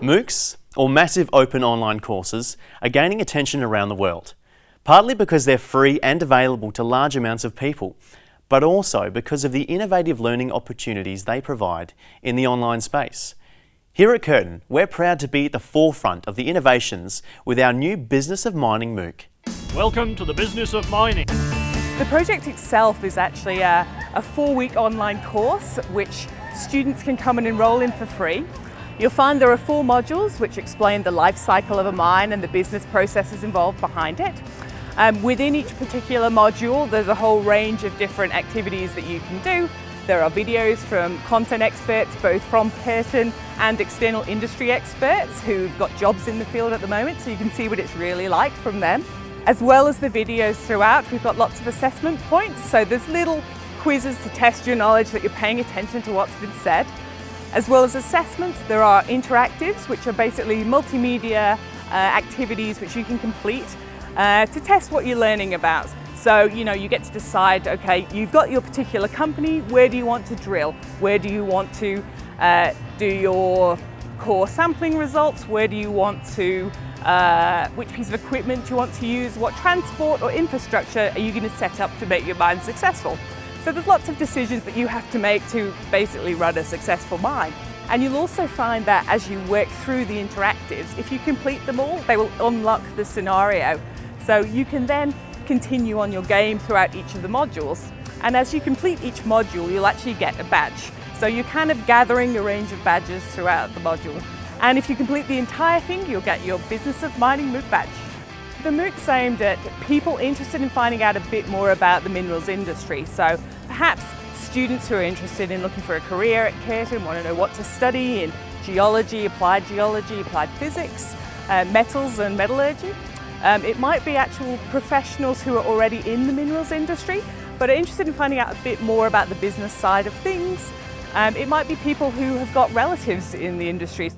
MOOCs, or Massive Open Online Courses, are gaining attention around the world, partly because they're free and available to large amounts of people, but also because of the innovative learning opportunities they provide in the online space. Here at Curtin, we're proud to be at the forefront of the innovations with our new Business of Mining MOOC. Welcome to the Business of Mining. The project itself is actually a, a four-week online course which students can come and enrol in for free. You'll find there are four modules which explain the life cycle of a mine and the business processes involved behind it. Um, within each particular module, there's a whole range of different activities that you can do. There are videos from content experts, both from Curtin and external industry experts who've got jobs in the field at the moment, so you can see what it's really like from them. As well as the videos throughout, we've got lots of assessment points, so there's little quizzes to test your knowledge that you're paying attention to what's been said. As well as assessments, there are interactives, which are basically multimedia uh, activities which you can complete uh, to test what you're learning about. So, you know, you get to decide, okay, you've got your particular company, where do you want to drill? Where do you want to uh, do your core sampling results? Where do you want to, uh, which piece of equipment do you want to use? What transport or infrastructure are you going to set up to make your mine successful? So there's lots of decisions that you have to make to basically run a successful mine. And you'll also find that as you work through the interactives, if you complete them all, they will unlock the scenario. So you can then continue on your game throughout each of the modules. And as you complete each module, you'll actually get a badge. So you're kind of gathering a range of badges throughout the module. And if you complete the entire thing, you'll get your Business of Mining MOOC badge. The MOOC's aimed at people interested in finding out a bit more about the minerals industry. So perhaps students who are interested in looking for a career at Curtin want to know what to study in geology, applied geology, applied physics, uh, metals and metallurgy. Um, it might be actual professionals who are already in the minerals industry but are interested in finding out a bit more about the business side of things. Um, it might be people who have got relatives in the industry.